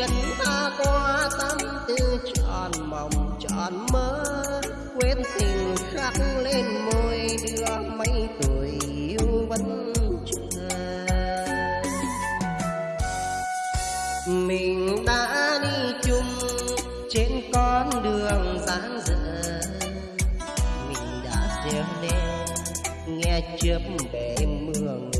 chuyện ta qua tâm tư tròn mộng, tròn mơ quên tình khắc lên môi đưa mấy tuổi yêu vẫn chờ mình đã đi chung trên con đường dáng dở. Mình đã treo lên, nghe chớp bể mưa nguồn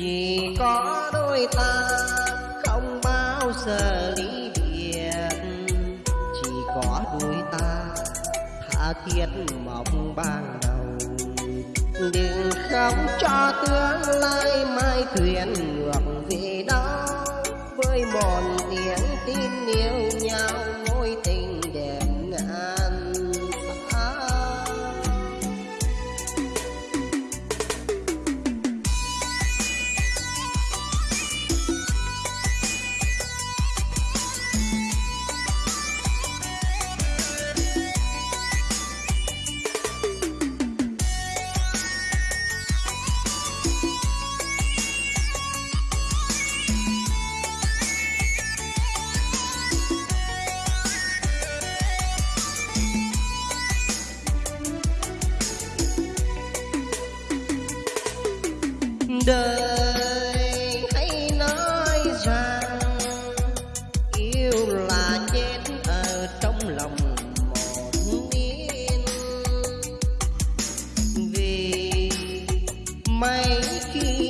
chỉ có đôi ta không bao giờ ly biệt. Chỉ có đôi ta tha thiết mong ban đầu. Đừng khóc cho tương lai mai thuyền đời. Hãy nói rằng yêu là chết ở trong lòng một niên vì mấy khi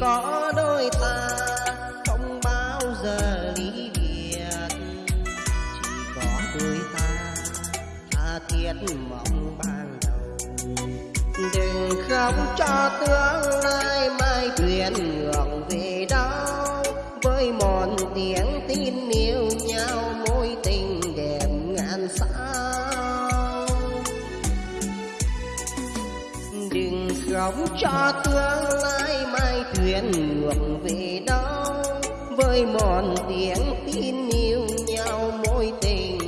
có đôi ta, không bao giờ ly biệt. Chỉ có đôi ta, tha thiết mong ban đầu. Đừng khóc cho tương lai mai thuyền ngược góc cho tương lai mai thuyền ngược về đâu. Với mòn tiếng tin yêu nhau mối tình